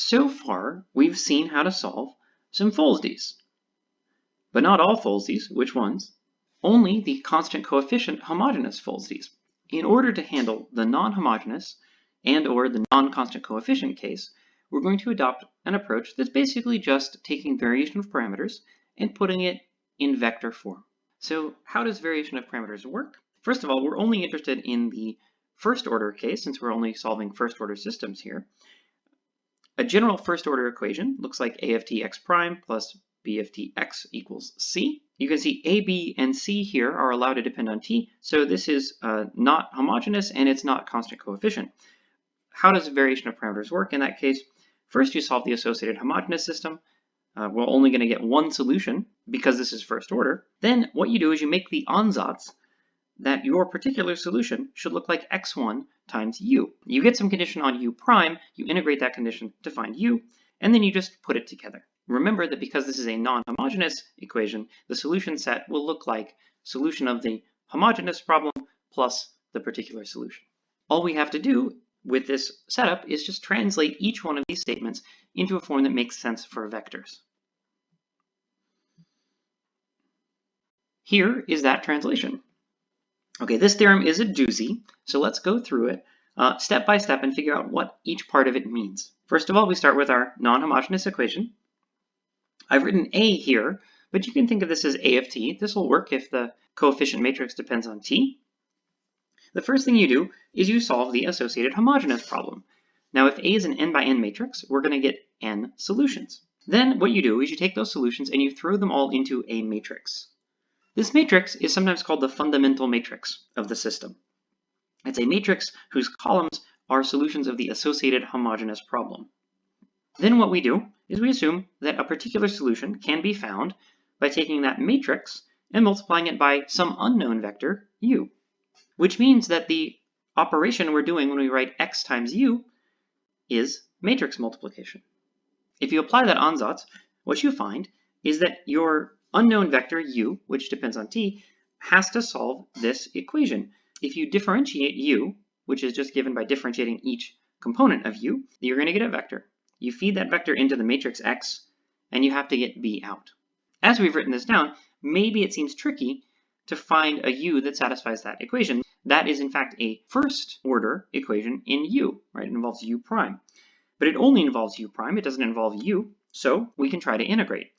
so far we've seen how to solve some Folsdes. But not all Folsdes, which ones? Only the constant coefficient homogeneous Folsdes. In order to handle the non-homogeneous and or the non-constant coefficient case, we're going to adopt an approach that's basically just taking variation of parameters and putting it in vector form. So how does variation of parameters work? First of all, we're only interested in the first order case since we're only solving first order systems here. A general first order equation looks like a of t x prime plus b of t x equals c. You can see a, b, and c here are allowed to depend on t, so this is uh, not homogeneous and it's not constant coefficient. How does variation of parameters work in that case? First, you solve the associated homogeneous system. Uh, we're only going to get one solution because this is first order. Then what you do is you make the ansatz that your particular solution should look like x1 times u. You get some condition on u prime, you integrate that condition to find u, and then you just put it together. Remember that because this is a non-homogeneous equation, the solution set will look like solution of the homogeneous problem plus the particular solution. All we have to do with this setup is just translate each one of these statements into a form that makes sense for vectors. Here is that translation. Okay, this theorem is a doozy, so let's go through it uh, step by step and figure out what each part of it means. First of all, we start with our non-homogeneous equation. I've written A here, but you can think of this as A of t. This will work if the coefficient matrix depends on t. The first thing you do is you solve the associated homogeneous problem. Now, if A is an n by n matrix, we're going to get n solutions. Then what you do is you take those solutions and you throw them all into a matrix. This matrix is sometimes called the fundamental matrix of the system. It's a matrix whose columns are solutions of the associated homogeneous problem. Then what we do is we assume that a particular solution can be found by taking that matrix and multiplying it by some unknown vector, u, which means that the operation we're doing when we write x times u is matrix multiplication. If you apply that ansatz, what you find is that your unknown vector u, which depends on t, has to solve this equation. If you differentiate u, which is just given by differentiating each component of u, you're going to get a vector. You feed that vector into the matrix x, and you have to get b out. As we've written this down, maybe it seems tricky to find a u that satisfies that equation. That is in fact a first order equation in u, right? It involves u prime. But it only involves u prime, it doesn't involve u, so we can try to integrate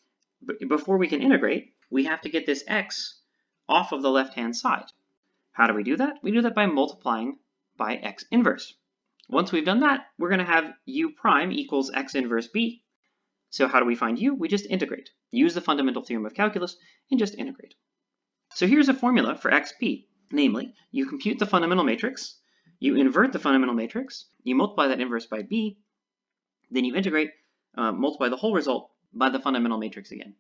before we can integrate, we have to get this x off of the left-hand side. How do we do that? We do that by multiplying by x inverse. Once we've done that, we're going to have u prime equals x inverse b. So how do we find u? We just integrate. Use the fundamental theorem of calculus and just integrate. So here's a formula for xp. Namely, you compute the fundamental matrix, you invert the fundamental matrix, you multiply that inverse by b, then you integrate, uh, multiply the whole result by the fundamental matrix again.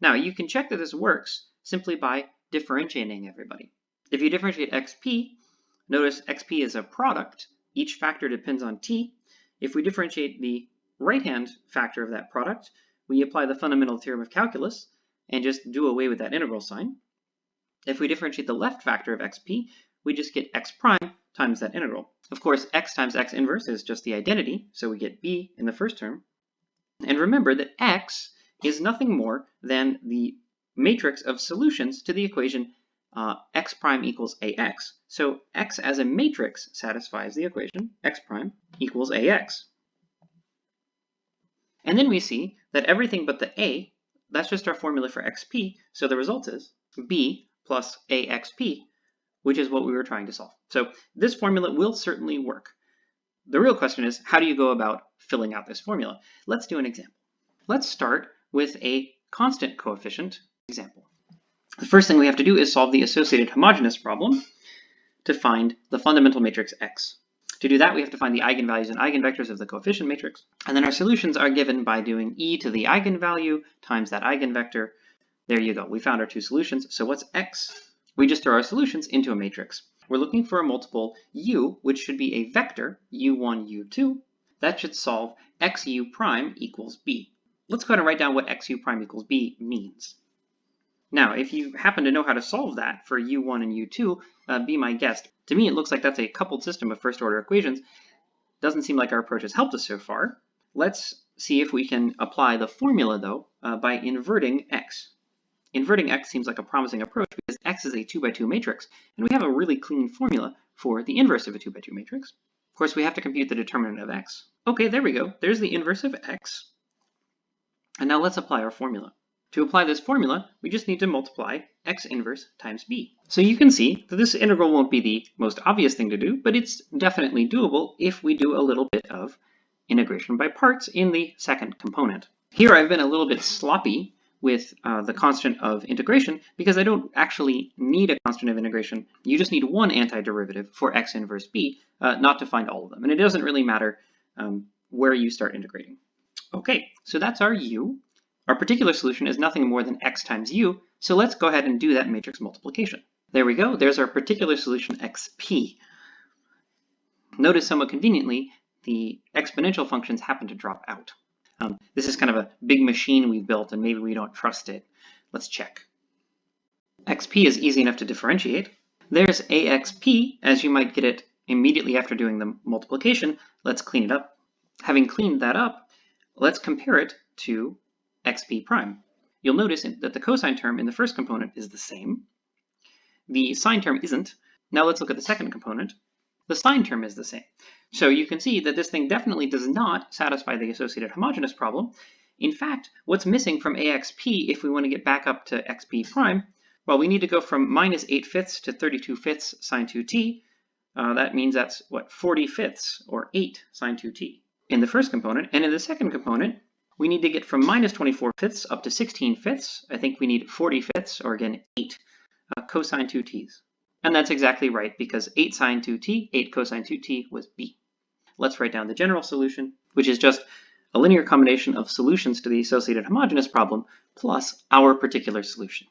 Now you can check that this works simply by differentiating everybody. If you differentiate xp, notice xp is a product. Each factor depends on t. If we differentiate the right-hand factor of that product, we apply the fundamental theorem of calculus and just do away with that integral sign. If we differentiate the left factor of xp, we just get x prime times that integral. Of course, x times x inverse is just the identity, so we get b in the first term. And remember that x is nothing more than the matrix of solutions to the equation uh, x prime equals ax. So x as a matrix satisfies the equation x prime equals ax. And then we see that everything but the a, that's just our formula for xp, so the result is b plus axp, which is what we were trying to solve. So this formula will certainly work. The real question is, how do you go about filling out this formula? Let's do an example. Let's start with a constant coefficient example. The first thing we have to do is solve the associated homogeneous problem to find the fundamental matrix X. To do that, we have to find the eigenvalues and eigenvectors of the coefficient matrix, and then our solutions are given by doing e to the eigenvalue times that eigenvector. There you go, we found our two solutions. So what's X? We just throw our solutions into a matrix. We're looking for a multiple u, which should be a vector, u1, u2. That should solve xu prime equals b. Let's go ahead and write down what xu prime equals b means. Now, if you happen to know how to solve that for u1 and u2, uh, be my guest. To me, it looks like that's a coupled system of first order equations. Doesn't seem like our approach has helped us so far. Let's see if we can apply the formula though uh, by inverting x. Inverting x seems like a promising approach because x is a 2 by 2 matrix, and we have a really clean formula for the inverse of a 2 by 2 matrix. Of course, we have to compute the determinant of x. Okay, there we go. There's the inverse of x. And now let's apply our formula. To apply this formula, we just need to multiply x inverse times b. So you can see that this integral won't be the most obvious thing to do, but it's definitely doable if we do a little bit of integration by parts in the second component. Here I've been a little bit sloppy with uh, the constant of integration because I don't actually need a constant of integration. You just need one antiderivative for x inverse b, uh, not to find all of them. And it doesn't really matter um, where you start integrating. Okay, so that's our u. Our particular solution is nothing more than x times u, so let's go ahead and do that matrix multiplication. There we go, there's our particular solution xp. Notice somewhat conveniently, the exponential functions happen to drop out. Um, this is kind of a big machine we've built and maybe we don't trust it. Let's check. xp is easy enough to differentiate. There's axp, as you might get it immediately after doing the multiplication. Let's clean it up. Having cleaned that up, let's compare it to xp prime. You'll notice that the cosine term in the first component is the same. The sine term isn't. Now let's look at the second component. The sine term is the same. So you can see that this thing definitely does not satisfy the associated homogeneous problem. In fact, what's missing from AXP if we want to get back up to XP prime, well, we need to go from minus 8 fifths to 32 fifths sine 2t. Uh, that means that's, what, 40 fifths, or 8 sine 2t in the first component. And in the second component, we need to get from minus 24 fifths up to 16 fifths. I think we need 40 fifths, or again, 8 uh, cosine 2t's. And that's exactly right, because 8 sine 2t, 8 cosine 2t was b. Let's write down the general solution, which is just a linear combination of solutions to the associated homogeneous problem plus our particular solution.